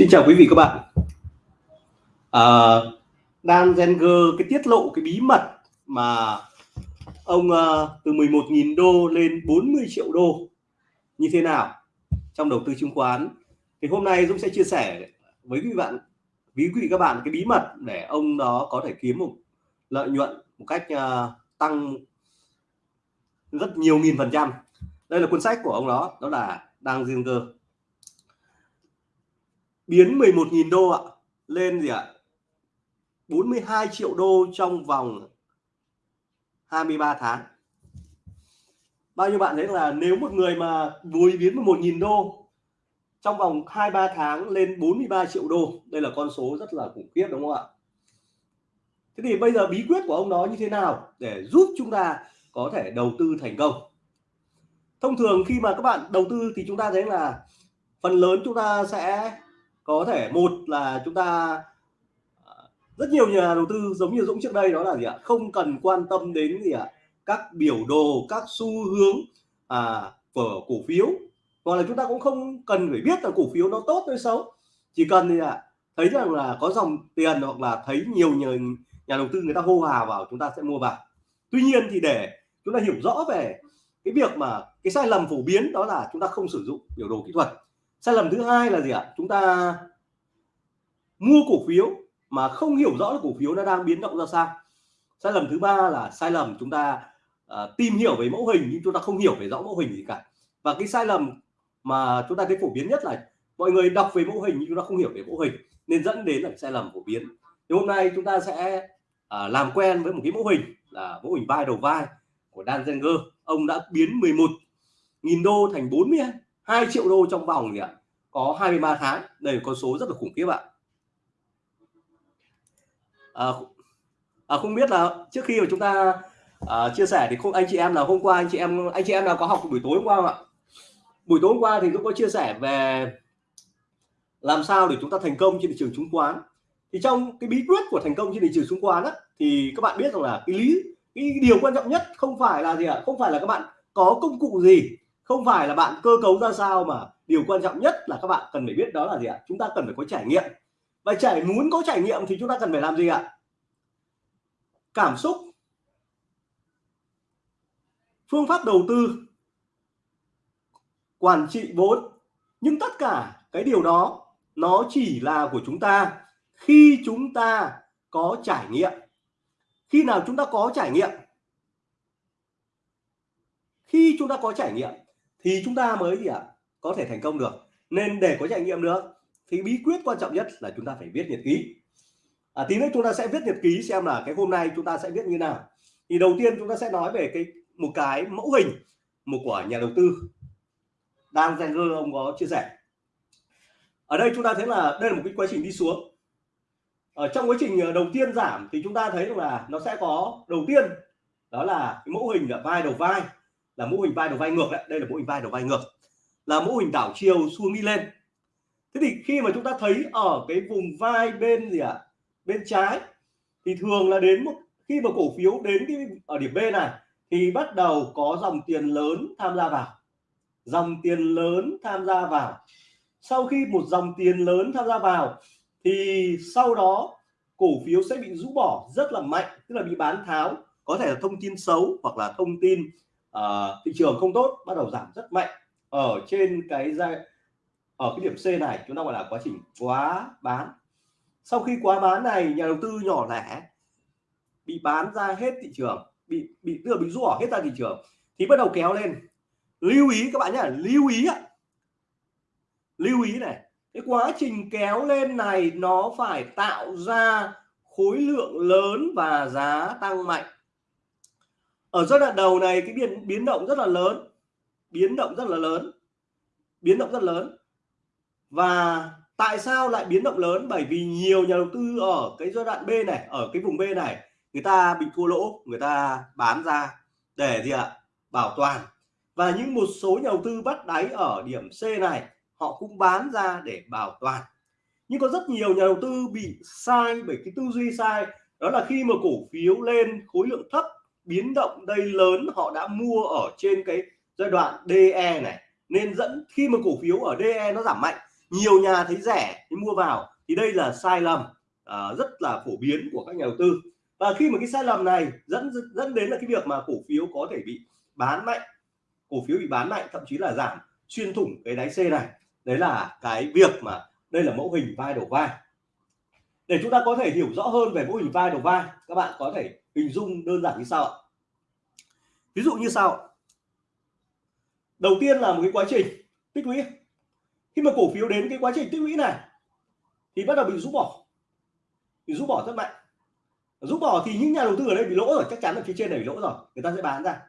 Xin chào quý vị các bạn. À, Dan Zenger cái tiết lộ cái bí mật mà ông uh, từ 11.000 đô lên 40 triệu đô như thế nào trong đầu tư chứng khoán. Thì hôm nay Dũng sẽ chia sẻ với quý bạn quý vị các bạn cái bí mật để ông đó có thể kiếm một lợi nhuận một cách uh, tăng rất nhiều nghìn phần trăm. Đây là cuốn sách của ông đó đó là Dan Zenger biến 11.000 đô ạ, lên gì ạ? 42 triệu đô trong vòng 23 tháng. Bao nhiêu bạn thấy là nếu một người mà vui biến 11.000 đô trong vòng 2-3 tháng lên 43 triệu đô, đây là con số rất là khủng khiếp đúng không ạ? Thế thì bây giờ bí quyết của ông đó như thế nào để giúp chúng ta có thể đầu tư thành công? Thông thường khi mà các bạn đầu tư thì chúng ta thấy là phần lớn chúng ta sẽ có thể một là chúng ta à, rất nhiều nhà đầu tư giống như Dũng trước đây đó là gì ạ? Không cần quan tâm đến gì ạ? Các biểu đồ các xu hướng à, của cổ phiếu. Hoặc là chúng ta cũng không cần phải biết là cổ phiếu nó tốt hay xấu. Chỉ cần gì ạ? Thấy rằng là có dòng tiền hoặc là thấy nhiều nhà, nhà đầu tư người ta hô hào vào chúng ta sẽ mua vào. Tuy nhiên thì để chúng ta hiểu rõ về cái việc mà cái sai lầm phổ biến đó là chúng ta không sử dụng biểu đồ kỹ thuật. Sai lầm thứ hai là gì ạ? Chúng ta mua cổ phiếu mà không hiểu rõ là cổ phiếu nó đang biến động ra sao. Sai lầm thứ ba là sai lầm chúng ta uh, tìm hiểu về mẫu hình nhưng chúng ta không hiểu về rõ mẫu hình gì cả. Và cái sai lầm mà chúng ta thấy phổ biến nhất là mọi người đọc về mẫu hình nhưng chúng ta không hiểu về mẫu hình nên dẫn đến là sai lầm phổ biến. Thì hôm nay chúng ta sẽ uh, làm quen với một cái mẫu hình là mẫu hình vai đầu vai của Dan Zenger. Ông đã biến 11 nghìn đô thành 42 triệu đô trong vòng gì ạ? Có 23 tháng. Đây là con số rất là khủng khiếp ạ à, à, không biết là trước khi mà chúng ta à, chia sẻ thì không anh chị em là hôm qua anh chị em anh chị em nào có học buổi tối hôm qua không ạ? Buổi tối hôm qua thì cũng có chia sẻ về làm sao để chúng ta thành công trên thị trường chứng khoán. Thì trong cái bí quyết của thành công trên thị trường chứng khoán á, thì các bạn biết rằng là cái lý cái điều quan trọng nhất không phải là gì ạ? Không phải là các bạn có công cụ gì không phải là bạn cơ cấu ra sao mà điều quan trọng nhất là các bạn cần phải biết đó là gì ạ? Chúng ta cần phải có trải nghiệm và trải muốn có trải nghiệm thì chúng ta cần phải làm gì ạ? Cảm xúc. Phương pháp đầu tư. Quản trị vốn. Nhưng tất cả cái điều đó, nó chỉ là của chúng ta khi chúng ta có trải nghiệm. Khi nào chúng ta có trải nghiệm? Khi chúng ta có trải nghiệm thì chúng ta mới gì ạ? Có thể thành công được. Nên để có trải nghiệm được thì bí quyết quan trọng nhất là chúng ta phải viết nhật ký. À, tí nữa chúng ta sẽ viết nhật ký xem là cái hôm nay chúng ta sẽ viết như nào. Thì đầu tiên chúng ta sẽ nói về cái một cái mẫu hình một của nhà đầu tư. Đang Zenger ông có chia sẻ. Ở đây chúng ta thấy là đây là một cái quá trình đi xuống. Ở trong quá trình ờ, đầu tiên giảm thì chúng ta thấy là nó sẽ có đầu tiên đó là cái mẫu hình là vai đầu vai là mẫu hình vai đầu vai ngược đấy. Đây là mẫu hình vai đầu vai ngược. Là mẫu hình đảo chiều xuống đi lên thế thì khi mà chúng ta thấy ở cái vùng vai bên gì ạ? À? bên trái thì thường là đến một khi mà cổ phiếu đến cái ở điểm B này thì bắt đầu có dòng tiền lớn tham gia vào. Dòng tiền lớn tham gia vào. Sau khi một dòng tiền lớn tham gia vào thì sau đó cổ phiếu sẽ bị rũ bỏ rất là mạnh tức là bị bán tháo. Có thể là thông tin xấu hoặc là thông tin uh, thị trường không tốt bắt đầu giảm rất mạnh. Ở trên cái giai ở cái điểm C này, chúng ta gọi là quá trình quá bán. Sau khi quá bán này, nhà đầu tư nhỏ lẻ bị bán ra hết thị trường, bị bị, tức là bị rũ hết ra thị trường, thì bắt đầu kéo lên. Lưu ý các bạn nhé lưu ý ạ. Lưu ý này, cái quá trình kéo lên này nó phải tạo ra khối lượng lớn và giá tăng mạnh. Ở giai đoạn đầu này, cái biến biến động rất là lớn, biến động rất là lớn, biến động rất lớn và tại sao lại biến động lớn? Bởi vì nhiều nhà đầu tư ở cái giai đoạn B này, ở cái vùng B này, người ta bị thua lỗ, người ta bán ra để gì ạ? Bảo toàn. Và những một số nhà đầu tư bắt đáy ở điểm C này, họ cũng bán ra để bảo toàn. Nhưng có rất nhiều nhà đầu tư bị sai, bởi cái tư duy sai, đó là khi mà cổ phiếu lên, khối lượng thấp biến động đây lớn, họ đã mua ở trên cái giai đoạn DE này. Nên dẫn, khi mà cổ phiếu ở DE nó giảm mạnh nhiều nhà thấy rẻ thì mua vào. Thì đây là sai lầm uh, rất là phổ biến của các nhà đầu tư. Và khi mà cái sai lầm này dẫn dẫn đến là cái việc mà cổ phiếu có thể bị bán mạnh cổ phiếu bị bán mạnh thậm chí là giảm xuyên thủng cái đáy C này đấy là cái việc mà đây là mẫu hình vai đầu vai. Để chúng ta có thể hiểu rõ hơn về mẫu hình vai đầu vai các bạn có thể hình dung đơn giản như sau ạ. Ví dụ như sau. Đầu tiên là một cái quá trình tích lũy khi mà cổ phiếu đến cái quá trình tích lũy này, thì bắt đầu bị rút bỏ. Bị rút bỏ rất mạnh rút bỏ thì những nhà đầu tư ở đây bị lỗ rồi, chắc chắn là phía trên này bị lỗ rồi, người ta sẽ bán ra.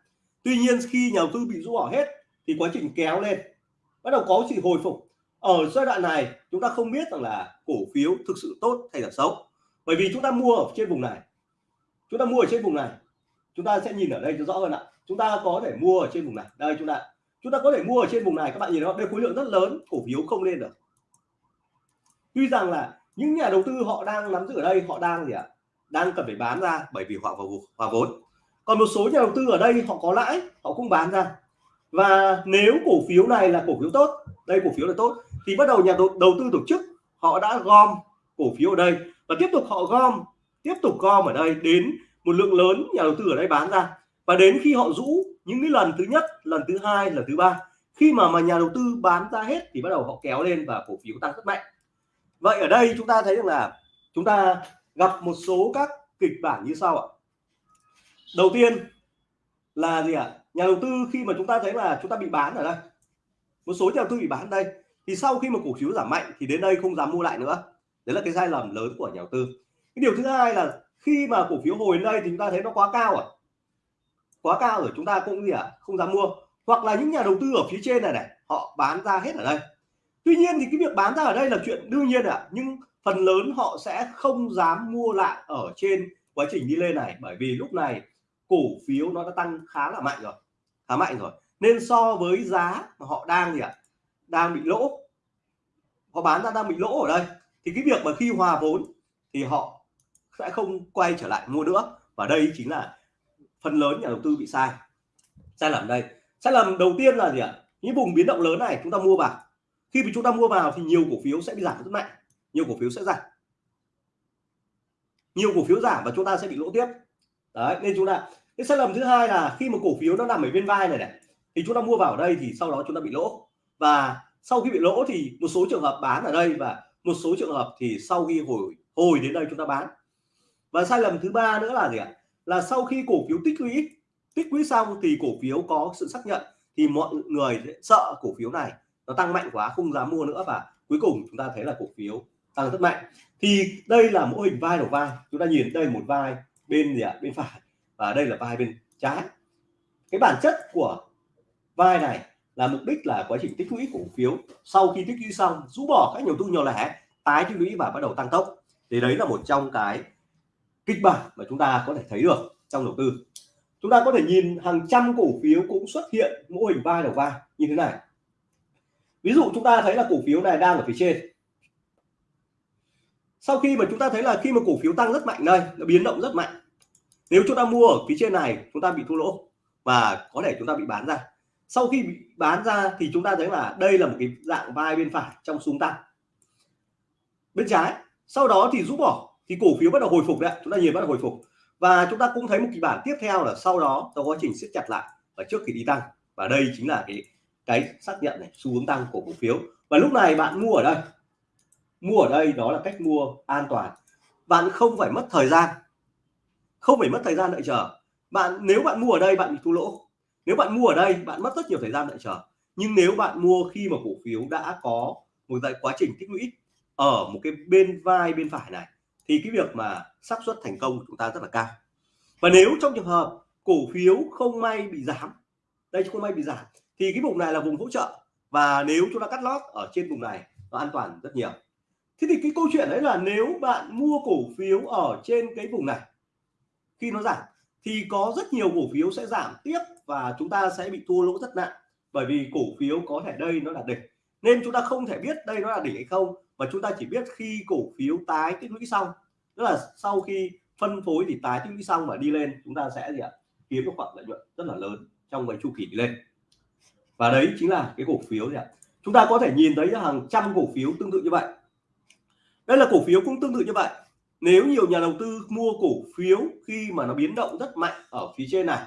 Tuy nhiên, khi nhà đầu tư bị rút bỏ hết, thì quá trình kéo lên, bắt đầu có sự hồi phục. Ở giai đoạn này, chúng ta không biết rằng là cổ phiếu thực sự tốt hay là xấu. Bởi vì chúng ta mua ở trên vùng này. Chúng ta mua ở trên vùng này. Chúng ta sẽ nhìn ở đây cho rõ hơn ạ. Chúng ta có thể mua ở trên vùng này. Đây, chúng ta chúng ta có thể mua ở trên vùng này các bạn nhìn nó đây khối lượng rất lớn cổ phiếu không lên được. Tuy rằng là những nhà đầu tư họ đang nắm giữ ở đây họ đang gì ạ? Đang cần phải bán ra bởi vì họ vào hòa vốn. Còn một số nhà đầu tư ở đây họ có lãi họ cũng bán ra. Và nếu cổ phiếu này là cổ phiếu tốt đây cổ phiếu là tốt thì bắt đầu nhà đầu, đầu tư tổ chức họ đã gom cổ phiếu ở đây và tiếp tục họ gom tiếp tục gom ở đây đến một lượng lớn nhà đầu tư ở đây bán ra. Và đến khi họ rũ những cái lần thứ nhất, lần thứ hai, lần thứ ba, khi mà mà nhà đầu tư bán ra hết thì bắt đầu họ kéo lên và cổ phiếu tăng rất mạnh. Vậy ở đây chúng ta thấy rằng là chúng ta gặp một số các kịch bản như sau ạ. Đầu tiên là gì ạ? Nhà đầu tư khi mà chúng ta thấy là chúng ta bị bán ở đây, một số nhà đầu tư bị bán đây, thì sau khi mà cổ phiếu giảm mạnh thì đến đây không dám mua lại nữa. Đấy là cái sai lầm lớn của nhà đầu tư. Cái điều thứ hai là khi mà cổ phiếu hồi lên đây thì chúng ta thấy nó quá cao à quá cao rồi chúng ta cũng gì ạ? À? không dám mua. Hoặc là những nhà đầu tư ở phía trên này này họ bán ra hết ở đây. Tuy nhiên thì cái việc bán ra ở đây là chuyện đương nhiên ạ. À, nhưng phần lớn họ sẽ không dám mua lại ở trên quá trình đi lên này. Bởi vì lúc này cổ phiếu nó đã tăng khá là mạnh rồi. Khá mạnh rồi. Nên so với giá mà họ đang gì ạ? À, đang bị lỗ. Họ bán ra đang bị lỗ ở đây. Thì cái việc mà khi hòa vốn thì họ sẽ không quay trở lại mua nữa. Và đây chính là phần lớn nhà đầu tư bị sai. Sai lầm đây. Sai lầm đầu tiên là gì ạ? Những vùng biến động lớn này chúng ta mua vào. Khi mà chúng ta mua vào thì nhiều cổ phiếu sẽ bị giảm rất mạnh. Nhiều cổ phiếu sẽ giảm. Nhiều cổ phiếu giảm và chúng ta sẽ bị lỗ tiếp. Đấy, nên chúng ta, cái sai lầm thứ hai là khi mà cổ phiếu nó nằm ở bên vai này này, thì chúng ta mua vào ở đây thì sau đó chúng ta bị lỗ. Và sau khi bị lỗ thì một số trường hợp bán ở đây và một số trường hợp thì sau khi hồi hồi đến đây chúng ta bán. Và sai lầm thứ ba nữa là gì ạ? Là sau khi cổ phiếu tích lũy tích lũy xong thì cổ phiếu có sự xác nhận thì mọi người sợ cổ phiếu này nó tăng mạnh quá, không dám mua nữa và cuối cùng chúng ta thấy là cổ phiếu tăng rất mạnh. Thì đây là mô hình vai đầu vai. Chúng ta nhìn đây một vai bên gì ạ? Bên phải. Và đây là vai bên trái. Cái bản chất của vai này là mục đích là quá trình tích lũy cổ phiếu. Sau khi tích lũy xong, rũ bỏ các nhiều tu nhỏ lẻ, tái tích lũy và bắt đầu tăng tốc. Thì đấy là một trong cái kịch bản mà chúng ta có thể thấy được trong đầu tư. Chúng ta có thể nhìn hàng trăm cổ phiếu cũng xuất hiện mô hình vai đầu vai như thế này. Ví dụ chúng ta thấy là cổ phiếu này đang ở phía trên. Sau khi mà chúng ta thấy là khi mà cổ phiếu tăng rất mạnh đây, nó biến động rất mạnh. Nếu chúng ta mua ở phía trên này, chúng ta bị thua lỗ và có thể chúng ta bị bán ra. Sau khi bị bán ra thì chúng ta thấy là đây là một cái dạng vai bên phải trong xuống tăng bên trái, sau đó thì rút bỏ thì cổ phiếu bắt đầu hồi phục đấy chúng ta nhìn bắt đầu hồi phục. Và chúng ta cũng thấy một kịch bản tiếp theo là sau đó trong quá trình siết chặt lại và trước khi đi tăng. Và đây chính là cái cái xác nhận này, xu hướng tăng của cổ phiếu. Và lúc này bạn mua ở đây. Mua ở đây đó là cách mua an toàn. Bạn không phải mất thời gian. Không phải mất thời gian đợi chờ. Bạn, nếu bạn mua ở đây, bạn bị thua lỗ. Nếu bạn mua ở đây, bạn mất rất nhiều thời gian đợi chờ. Nhưng nếu bạn mua khi mà cổ phiếu đã có một cái quá trình tích lũy ở một cái bên vai bên phải này thì cái việc mà xác suất thành công của chúng ta rất là cao. Và nếu trong trường hợp cổ phiếu không may bị giảm, đây không may bị giảm, thì cái vùng này là vùng hỗ trợ. Và nếu chúng ta cắt lót ở trên vùng này, nó an toàn rất nhiều. Thế thì cái câu chuyện đấy là nếu bạn mua cổ phiếu ở trên cái vùng này, khi nó giảm, thì có rất nhiều cổ phiếu sẽ giảm tiếp và chúng ta sẽ bị thua lỗ rất nặng. Bởi vì cổ phiếu có thể đây nó là đỉnh, nên chúng ta không thể biết đây nó là đỉnh hay không. Và chúng ta chỉ biết khi cổ phiếu tái tích lũy xong tức là sau khi phân phối thì tái tích lũy xong và đi lên, chúng ta sẽ gì ạ? Kiếm được khoản lợi nhuận rất là lớn trong cái chu kỳ đi lên. Và đấy chính là cái cổ phiếu gì ạ? Chúng ta có thể nhìn thấy hàng trăm cổ phiếu tương tự như vậy. Đây là cổ phiếu cũng tương tự như vậy. Nếu nhiều nhà đầu tư mua cổ phiếu khi mà nó biến động rất mạnh ở phía trên này,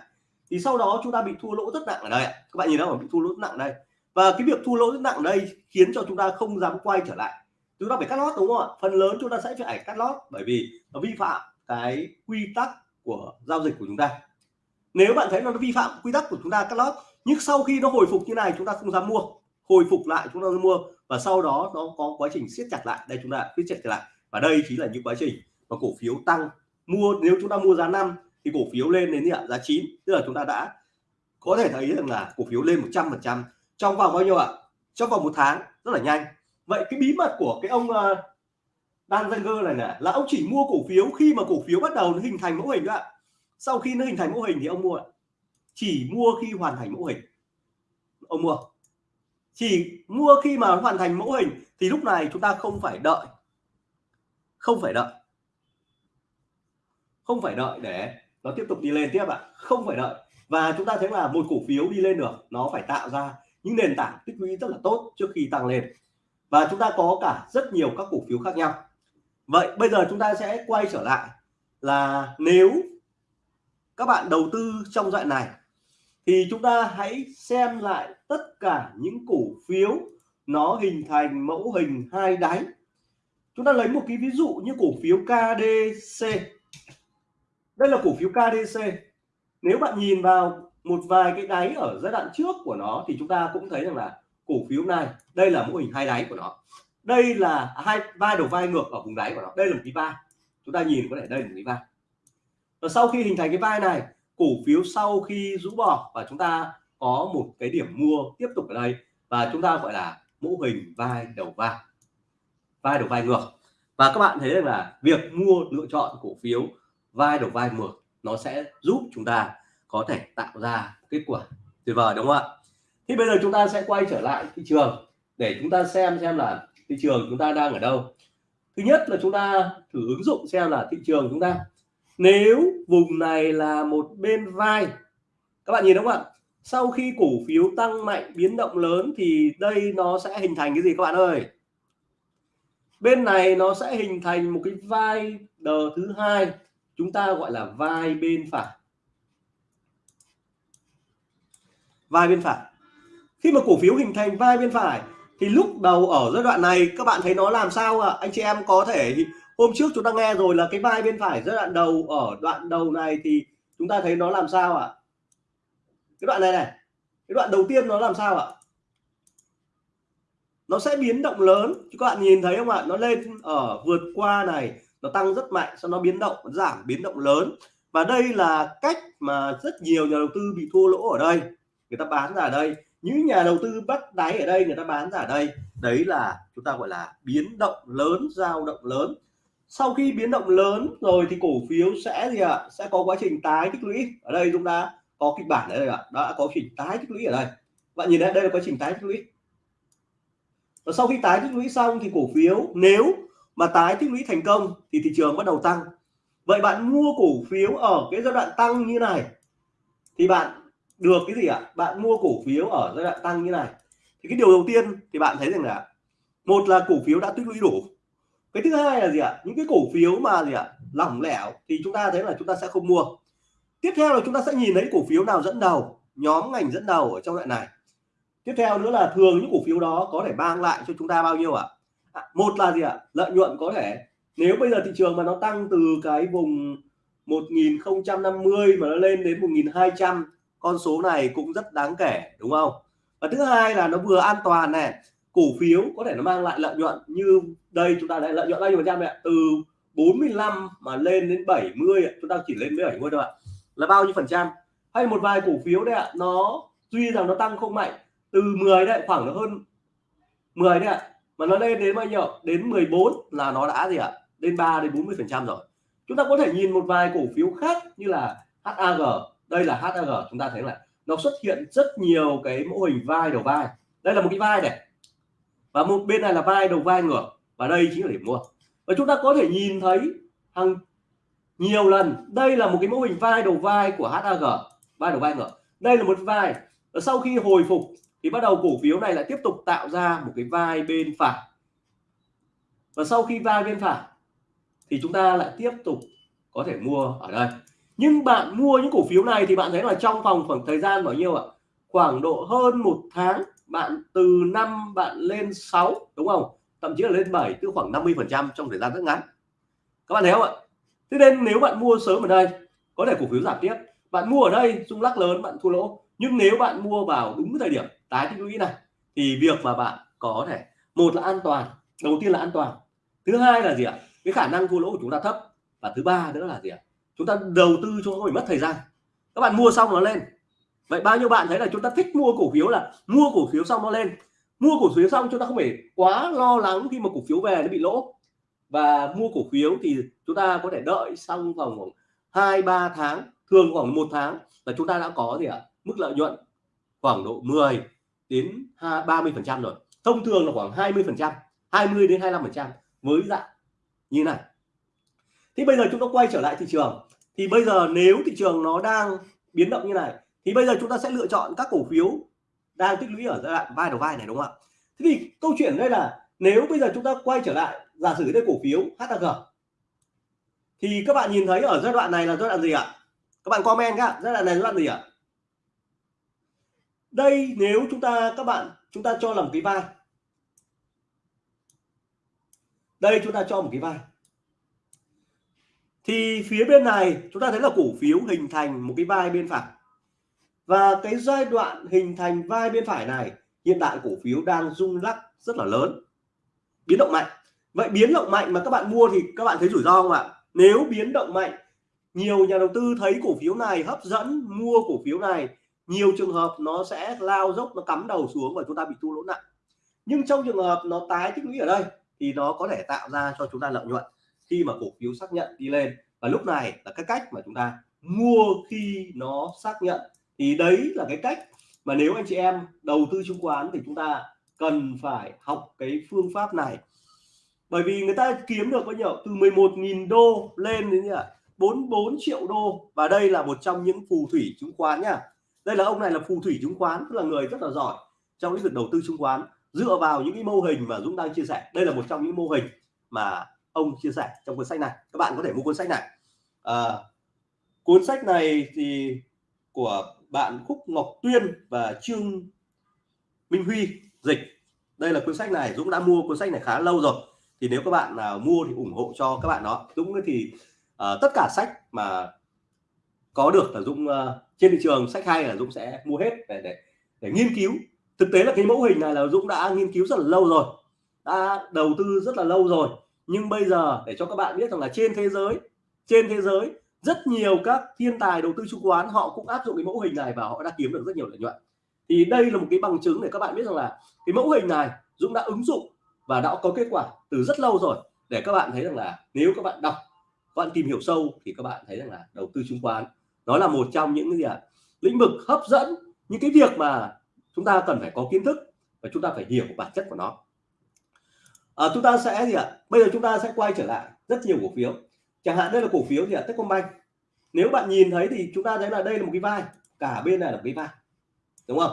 thì sau đó chúng ta bị thua lỗ rất nặng ở đây các bạn nhìn thấy không? Bị thua lỗ rất nặng ở đây. Và cái việc thua lỗ rất nặng ở đây khiến cho chúng ta không dám quay trở lại chúng ta phải cắt lót, đúng không ạ? Phần lớn chúng ta sẽ phải cắt lót bởi vì nó vi phạm cái quy tắc của giao dịch của chúng ta. Nếu bạn thấy nó vi phạm quy tắc của chúng ta cắt lót, nhưng sau khi nó hồi phục như này, chúng ta không dám mua. Hồi phục lại chúng ta mua và sau đó nó có quá trình siết chặt lại. Đây, chúng ta siết chặt lại. Và đây chính là những quá trình mà cổ phiếu tăng. Mua, nếu chúng ta mua giá 5 thì cổ phiếu lên đến giá 9 tức là chúng ta đã có thể thấy rằng là cổ phiếu lên 100 phần trăm trong vòng bao nhiêu ạ? Trong vòng một tháng, rất là nhanh vậy cái bí mật của cái ông uh, Dan Zenger này nè là ông chỉ mua cổ phiếu khi mà cổ phiếu bắt đầu nó hình thành mẫu hình ạ. Sau khi nó hình thành mẫu hình thì ông mua chỉ mua khi hoàn thành mẫu hình. Ông mua. Chỉ mua khi mà hoàn thành mẫu hình thì lúc này chúng ta không phải đợi. Không phải đợi. Không phải đợi để nó tiếp tục đi lên tiếp ạ. Không phải đợi. Và chúng ta thấy là một cổ phiếu đi lên được nó phải tạo ra những nền tảng tích lũy rất là tốt trước khi tăng lên và chúng ta có cả rất nhiều các cổ phiếu khác nhau. Vậy bây giờ chúng ta sẽ quay trở lại là nếu các bạn đầu tư trong đoạn này, thì chúng ta hãy xem lại tất cả những cổ phiếu nó hình thành mẫu hình hai đáy. Chúng ta lấy một cái ví dụ như cổ phiếu KDC đây là cổ phiếu KDC nếu bạn nhìn vào một vài cái đáy ở giai đoạn trước của nó thì chúng ta cũng thấy rằng là cổ phiếu này đây là mô hình hai đáy của nó. Đây là hai, vai đầu vai ngược ở vùng đáy của nó. Đây là một cái vai. Chúng ta nhìn có thể đây là một cái vai. Và sau khi hình thành cái vai này, cổ phiếu sau khi rũ bỏ và chúng ta có một cái điểm mua tiếp tục ở đây và chúng ta gọi là mô hình vai đầu vai. Vai đầu vai ngược. Và các bạn thấy rằng là việc mua lựa chọn cổ phiếu vai đầu vai ngược nó sẽ giúp chúng ta có thể tạo ra kết quả tuyệt vời, đúng không ạ? Thì bây giờ chúng ta sẽ quay trở lại thị trường để chúng ta xem xem là thị trường chúng ta đang ở đâu. Thứ nhất là chúng ta thử ứng dụng xem là thị trường chúng ta. Nếu vùng này là một bên vai, các bạn nhìn đúng không ạ? Sau khi cổ phiếu tăng mạnh, biến động lớn thì đây nó sẽ hình thành cái gì các bạn ơi? Bên này nó sẽ hình thành một cái vai đờ thứ hai, chúng ta gọi là vai bên phải. Vai bên phải khi mà cổ phiếu hình thành vai bên phải, thì lúc đầu ở giai đoạn này, các bạn thấy nó làm sao ạ à? anh chị em có thể hôm trước chúng ta nghe rồi là cái vai bên phải giai đoạn đầu, ở đoạn đầu này thì chúng ta thấy nó làm sao ạ à? cái đoạn này này, cái đoạn đầu tiên nó làm sao ạ à? nó sẽ biến động lớn các bạn nhìn thấy không ạ nó lên ở vượt qua này, nó tăng rất mạnh, sau nó biến động, giảm, biến động lớn và đây là cách mà rất nhiều nhà đầu tư bị thua lỗ ở đây người ta bán ra ở đây những nhà đầu tư bắt đáy ở đây, người ta bán ra ở đây. Đấy là chúng ta gọi là biến động lớn, dao động lớn. Sau khi biến động lớn rồi thì cổ phiếu sẽ gì ạ? Sẽ có quá trình tái tích lũy. Ở đây chúng ta có kịch bản ở đây ạ. Đã có trình tái tích lũy ở đây. Bạn nhìn thấy đây là quá trình tái tích lũy. Và sau khi tái tích lũy xong thì cổ phiếu, nếu mà tái tích lũy thành công thì thị trường bắt đầu tăng. Vậy bạn mua cổ phiếu ở cái giai đoạn tăng như này thì bạn được, cái gì ạ? Bạn mua cổ phiếu ở giai đoạn tăng như này. Thì cái điều đầu tiên thì bạn thấy rằng là, một là cổ phiếu đã tích lũy đủ. Cái thứ hai là gì ạ? Những cái cổ phiếu mà gì ạ? Lỏng lẻo thì chúng ta thấy là chúng ta sẽ không mua. Tiếp theo là chúng ta sẽ nhìn thấy cổ phiếu nào dẫn đầu, nhóm ngành dẫn đầu ở trong đoạn này. Tiếp theo nữa là thường những cổ phiếu đó có thể mang lại cho chúng ta bao nhiêu ạ? À? một là gì ạ? Lợi nhuận có thể. Nếu bây giờ thị trường mà nó tăng từ cái vùng 1050 mà nó lên đến 1200 con số này cũng rất đáng kể, đúng không? Và thứ hai là nó vừa an toàn này, cổ phiếu có thể nó mang lại lợi nhuận như đây, chúng ta lại lợi nhuận bao nhiêu phần trăm ạ? Từ 45 mà lên đến 70 chúng ta chỉ lên với 70 thôi ạ. Là bao nhiêu phần trăm? Hay một vài cổ phiếu đấy ạ, nó, tuy rằng nó tăng không mạnh, từ 10 đấy, khoảng nó hơn 10 đấy ạ, mà nó lên đến bao nhiêu? Đến 14 là nó đã gì ạ? Lên 3 đến 40 phần trăm rồi. Chúng ta có thể nhìn một vài cổ phiếu khác như là HAG đây là HAG chúng ta thấy là nó xuất hiện rất nhiều cái mô hình vai đầu vai. Đây là một cái vai này. Và một bên này là vai đầu vai ngược, và đây chính là điểm mua. Và chúng ta có thể nhìn thấy hàng nhiều lần, đây là một cái mô hình vai đầu vai của HAG vai đầu vai ngược. Đây là một vai, và sau khi hồi phục, thì bắt đầu cổ phiếu này lại tiếp tục tạo ra một cái vai bên phải. Và sau khi vai bên phải, thì chúng ta lại tiếp tục có thể mua ở đây nhưng bạn mua những cổ phiếu này thì bạn thấy là trong vòng khoảng thời gian bao nhiêu ạ? Khoảng độ hơn một tháng, bạn từ năm bạn lên 6 đúng không? Thậm chí là lên 7 tức khoảng 50 phần trăm trong thời gian rất ngắn. Các bạn thấy không ạ? Thế nên nếu bạn mua sớm ở đây, có thể cổ phiếu giảm tiếp. Bạn mua ở đây, rung lắc lớn, bạn thua lỗ. Nhưng nếu bạn mua vào đúng thời điểm tái tích lũy này, thì việc mà bạn có thể, một là an toàn, đầu tiên là an toàn. Thứ hai là gì ạ? Cái khả năng thua lỗ của chúng ta thấp. Và thứ ba nữa là gì ạ? Chúng ta đầu tư cho không phải mất thời gian. Các bạn mua xong nó lên. Vậy bao nhiêu bạn thấy là chúng ta thích mua cổ phiếu là mua cổ phiếu xong nó lên. Mua cổ phiếu xong chúng ta không phải quá lo lắng khi mà cổ phiếu về nó bị lỗ. Và mua cổ phiếu thì chúng ta có thể đợi xong vòng khoảng hai, ba tháng, thường khoảng một tháng là chúng ta đã có gì ạ? Mức lợi nhuận khoảng độ 10 đến 30 phần trăm rồi. Thông thường là khoảng 20 phần trăm 20 đến 25 phần trăm với dạng như này thì bây giờ chúng ta quay trở lại thị trường. Thì bây giờ nếu thị trường nó đang biến động như này, thì bây giờ chúng ta sẽ lựa chọn các cổ phiếu đang tích lũy ở giai đoạn vai đầu vai này, đúng không ạ? Thế thì câu chuyện đây là nếu bây giờ chúng ta quay trở lại, giả sử đây cổ phiếu HAG thì các bạn nhìn thấy ở giai đoạn này là giai đoạn gì ạ? Các bạn comment các giai đoạn này giai đoạn gì ạ? Đây, nếu chúng ta, các bạn, chúng ta cho làm cái vai. Đây, chúng ta cho một cái vai thì phía bên này, chúng ta thấy là cổ phiếu hình thành một cái vai bên phải. Và cái giai đoạn hình thành vai bên phải này, hiện tại cổ phiếu đang rung lắc rất là lớn. Biến động mạnh. Vậy biến động mạnh mà các bạn mua thì các bạn thấy rủi ro không ạ? Nếu biến động mạnh, nhiều nhà đầu tư thấy cổ phiếu này hấp dẫn, mua cổ phiếu này, nhiều trường hợp nó sẽ lao dốc, nó cắm đầu xuống và chúng ta bị thua lỗ nặng. Nhưng trong trường hợp nó tái tích lũy ở đây, thì nó có thể tạo ra cho chúng ta lợi nhuận khi mà cổ phiếu xác nhận đi lên. Và lúc này là cái cách mà chúng ta mua khi nó xác nhận. Thì đấy là cái cách mà nếu anh chị em đầu tư chứng khoán thì chúng ta cần phải học cái phương pháp này. Bởi vì người ta kiếm được bao nhiêu? Từ 11.000 đô lên đến 44 triệu đô. Và đây là một trong những phù thủy chứng khoán nhá đây là ông này là phù thủy chứng khoán, tức là người rất là giỏi trong lĩnh vực đầu tư chứng khoán. Dựa vào những cái mô hình mà Dũng đang chia sẻ, đây là một trong những mô hình mà ông chia sẻ trong cuốn sách này. Các bạn có thể mua cuốn sách này. À, cuốn sách này thì của bạn Khúc Ngọc Tuyên và Trương Minh Huy dịch. Đây là cuốn sách này Dũng đã mua cuốn sách này khá lâu rồi. Thì nếu các bạn nào mua thì ủng hộ cho các bạn đó. Dũng thì uh, tất cả sách mà có được là Dũng uh, trên thị trường sách hay là Dũng sẽ mua hết để để để nghiên cứu. Thực tế là cái mẫu hình này là Dũng đã nghiên cứu rất là lâu rồi đã đầu tư rất là lâu rồi nhưng bây giờ, để cho các bạn biết rằng là trên thế giới, trên thế giới, rất nhiều các thiên tài đầu tư chứng khoán, họ cũng áp dụng cái mẫu hình này và họ đã kiếm được rất nhiều lợi nhuận. Thì đây là một cái bằng chứng để các bạn biết rằng là cái mẫu hình này Dũng đã ứng dụng và đã có kết quả từ rất lâu rồi. Để các bạn thấy rằng là nếu các bạn đọc, các bạn tìm hiểu sâu thì các bạn thấy rằng là đầu tư chứng khoán nó là một trong những cái gì ạ? Lĩnh vực hấp dẫn, những cái việc mà chúng ta cần phải có kiến thức và chúng ta phải hiểu bản chất của nó à, chúng ta sẽ gì ạ? Bây giờ chúng ta sẽ quay trở lại rất nhiều cổ phiếu. Chẳng hạn đây là cổ phiếu gì ạ? Techcombank. Nếu bạn nhìn thấy thì chúng ta thấy là đây là một cái vai. Cả bên này là một cái vai. Đúng không?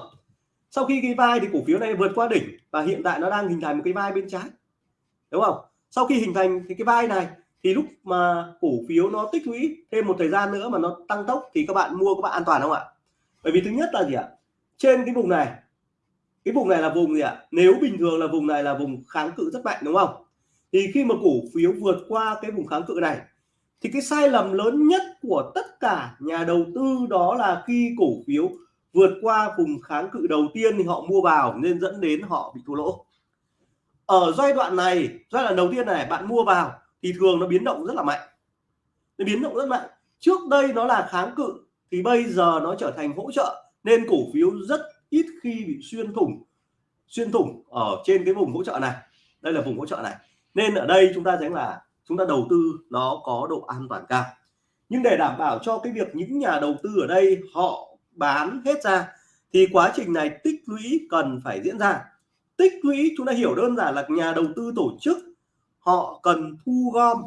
Sau khi cái vai thì cổ phiếu này vượt qua đỉnh và hiện tại nó đang hình thành một cái vai bên trái. Đúng không? Sau khi hình thành thì cái vai này thì lúc mà cổ phiếu nó tích lũy thêm một thời gian nữa mà nó tăng tốc thì các bạn mua các bạn an toàn không ạ? Bởi vì thứ nhất là gì ạ? Trên cái vùng này cái vùng này là vùng gì ạ? Nếu bình thường là vùng này là vùng kháng cự rất mạnh, đúng không? Thì khi mà cổ phiếu vượt qua cái vùng kháng cự này, thì cái sai lầm lớn nhất của tất cả nhà đầu tư đó là khi cổ phiếu vượt qua vùng kháng cự đầu tiên thì họ mua vào nên dẫn đến họ bị thua lỗ. Ở giai đoạn này, giai đoạn đầu tiên này, bạn mua vào thì thường nó biến động rất là mạnh. Nó biến động rất mạnh. Trước đây nó là kháng cự thì bây giờ nó trở thành hỗ trợ nên cổ phiếu rất ít khi bị xuyên thủng xuyên thủng ở trên cái vùng hỗ trợ này. Đây là vùng hỗ trợ này. Nên ở đây chúng ta thấy là, chúng ta đầu tư nó có độ an toàn cao. Nhưng để đảm bảo cho cái việc những nhà đầu tư ở đây họ bán hết ra, thì quá trình này tích lũy cần phải diễn ra. Tích lũy, chúng ta hiểu đơn giản là nhà đầu tư tổ chức, họ cần thu gom.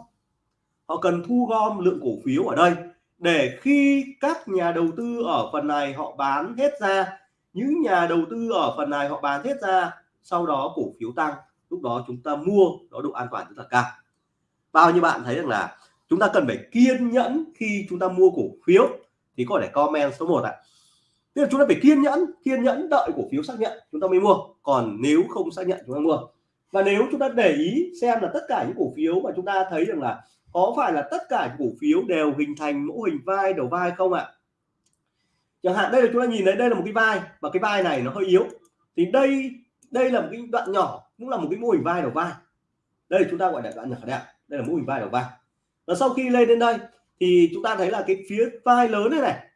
Họ cần thu gom lượng cổ phiếu ở đây để khi các nhà đầu tư ở phần này họ bán hết ra những nhà đầu tư ở phần này họ bán hết ra, sau đó cổ phiếu tăng. Lúc đó chúng ta mua, đó độ an toàn rất là cao. Bao nhiêu bạn thấy rằng là chúng ta cần phải kiên nhẫn khi chúng ta mua cổ phiếu? Thì có thể comment số 1 ạ. Tức là chúng ta phải kiên nhẫn kiên nhẫn đợi cổ phiếu xác nhận chúng ta mới mua. Còn nếu không xác nhận chúng ta mua. Và nếu chúng ta để ý xem là tất cả những cổ phiếu mà chúng ta thấy rằng là có phải là tất cả những cổ phiếu đều hình thành mẫu hình vai đầu vai không ạ? Chẳng hạn đây là chúng ta nhìn thấy đây là một cái vai, và cái vai này nó hơi yếu. Thì đây đây là một cái đoạn nhỏ, cũng là một cái mô hình vai đầu vai. Đây là chúng ta gọi là đoạn nhỏ đẹp, đây là mô hình vai đầu vai. Và sau khi lên đến đây, thì chúng ta thấy là cái phía vai lớn này này,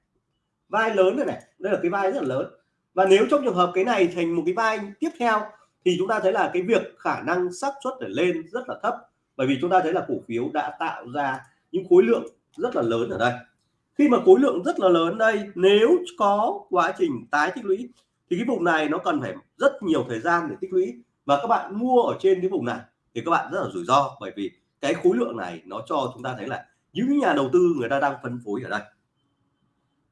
vai lớn này này, đây là cái vai rất là lớn. Và nếu trong trường hợp cái này thành một cái vai tiếp theo, thì chúng ta thấy là cái việc khả năng xác suất để lên rất là thấp. Bởi vì chúng ta thấy là cổ phiếu đã tạo ra những khối lượng rất là lớn ở đây khi mà khối lượng rất là lớn đây nếu có quá trình tái tích lũy thì cái vùng này nó cần phải rất nhiều thời gian để tích lũy. Và các bạn mua ở trên cái vùng này thì các bạn rất là rủi ro bởi vì cái khối lượng này nó cho chúng ta thấy là những nhà đầu tư người ta đang phân phối ở đây.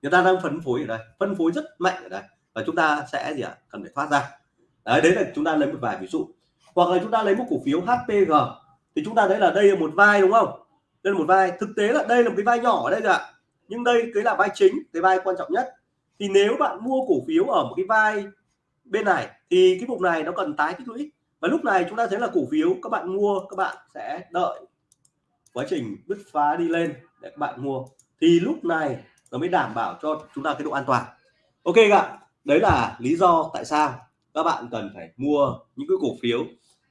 Người ta đang phân phối ở đây phân phối rất mạnh ở đây và chúng ta sẽ gì ạ? À? cần phải thoát ra. Đấy, đấy là chúng ta lấy một vài ví dụ. Hoặc là chúng ta lấy một cổ phiếu HPG thì chúng ta thấy là đây là một vai đúng không? Đây là một vai. Thực tế là đây là một cái vai nhỏ ở đây rồi ạ nhưng đây cái là vai chính, cái vai quan trọng nhất. Thì nếu bạn mua cổ phiếu ở một cái vai bên này, thì cái vùng này nó cần tái tích lũy. Và lúc này chúng ta thấy là cổ phiếu các bạn mua, các bạn sẽ đợi quá trình bứt phá đi lên để các bạn mua. Thì lúc này nó mới đảm bảo cho chúng ta cái độ an toàn. Ok ạ đấy là lý do tại sao các bạn cần phải mua những cái cổ phiếu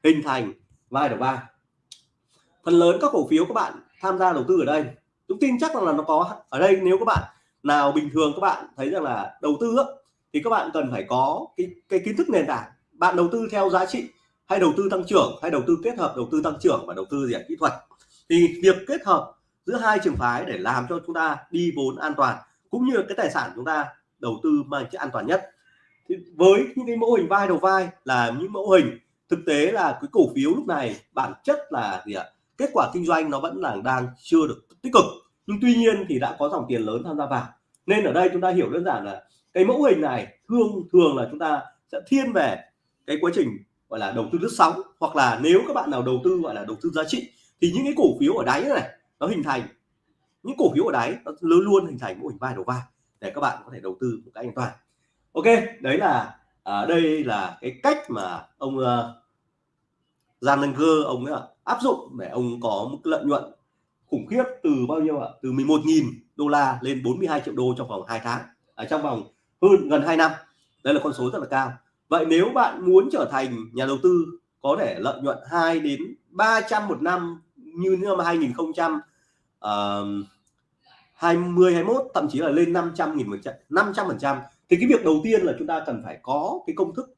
hình thành vai đầu vai phần lớn các cổ phiếu các bạn tham gia đầu tư ở đây tôi tin chắc rằng là nó có ở đây, nếu các bạn nào bình thường các bạn thấy rằng là đầu tư thì các bạn cần phải có cái cái kiến thức nền tảng. Bạn đầu tư theo giá trị hay đầu tư tăng trưởng hay đầu tư kết hợp đầu tư tăng trưởng và đầu tư gì kỹ thuật. Thì việc kết hợp giữa hai trường phái để làm cho chúng ta đi vốn an toàn cũng như cái tài sản chúng ta đầu tư mang chất an toàn nhất. Thì với những cái mẫu hình vai đầu vai là những mẫu hình, thực tế là cái cổ phiếu lúc này bản chất là gì ạ? Kết quả kinh doanh nó vẫn là đang chưa được tích cực. Nhưng tuy nhiên thì đã có dòng tiền lớn tham gia vào. Nên ở đây chúng ta hiểu đơn giản là cái mẫu hình này thường thường là chúng ta sẽ thiên về cái quá trình gọi là đầu tư lướt sóng. Hoặc là nếu các bạn nào đầu tư gọi là đầu tư giá trị thì những cái cổ phiếu ở đáy này nó hình thành những cổ phiếu ở đáy nó luôn luôn hình thành mô hình vai đầu vai để các bạn có thể đầu tư một cách an toàn. Ok đấy là à, đây là cái cách mà ông uh, Gian Langer ông ấy áp dụng để ông có một lợi nhuận khủng khiếp từ bao nhiêu ạ? Từ 11.000 đô la lên 42 triệu đô trong vòng 2 tháng ở trong vòng hơn gần 2 năm. Đây là con số rất là cao. Vậy nếu bạn muốn trở thành nhà đầu tư có thể lợi nhuận 2 đến 300 một năm như năm 2000 uh, 20 21 thậm chí là lên 500 nghìn một trận 500 phần trăm thì cái việc đầu tiên là chúng ta cần phải có cái công thức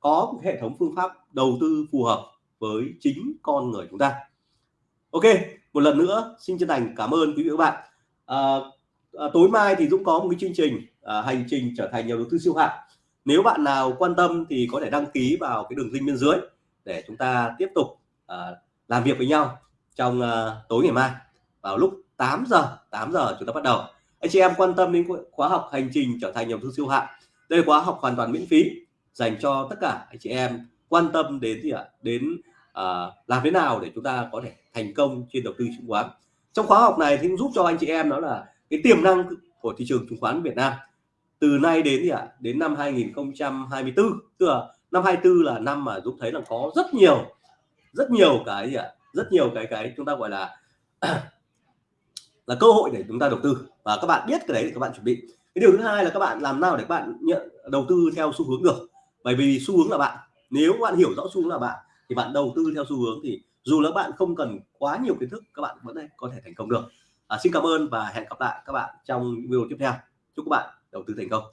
có hệ thống phương pháp đầu tư phù hợp với chính con người chúng ta. Ok một lần nữa xin chân thành cảm ơn quý vị và các bạn. À, à, tối mai thì Dũng có một cái chương trình à, hành trình trở thành nhà đầu tư siêu hạng. Nếu bạn nào quan tâm thì có thể đăng ký vào cái đường link bên dưới để chúng ta tiếp tục à, làm việc với nhau trong à, tối ngày mai vào lúc 8 giờ 8 giờ chúng ta bắt đầu. Anh chị em quan tâm đến khóa học hành trình trở thành nhà đầu tư siêu hạng. Đây là khóa học hoàn toàn miễn phí dành cho tất cả anh chị em quan tâm đến gì ạ? Đến à, làm thế nào để chúng ta có thể thành công trên đầu tư chứng khoán? Trong khóa học này thì cũng giúp cho anh chị em đó là cái tiềm năng của thị trường chứng khoán Việt Nam. Từ nay đến gì ạ? Đến năm 2024 tức là năm 24 là năm mà Dũng thấy là có rất nhiều rất nhiều cái gì ạ? Rất nhiều cái cái chúng ta gọi là là cơ hội để chúng ta đầu tư. Và các bạn biết cái đấy thì các bạn chuẩn bị. Cái điều thứ hai là các bạn làm nào để các bạn nhận đầu tư theo xu hướng được? Bởi vì xu hướng là bạn. Nếu bạn hiểu rõ xu hướng là bạn thì bạn đầu tư theo xu hướng thì dù là bạn không cần quá nhiều kiến thức các bạn vẫn có thể thành công được. À, xin cảm ơn và hẹn gặp lại các bạn trong video tiếp theo. Chúc các bạn đầu tư thành công.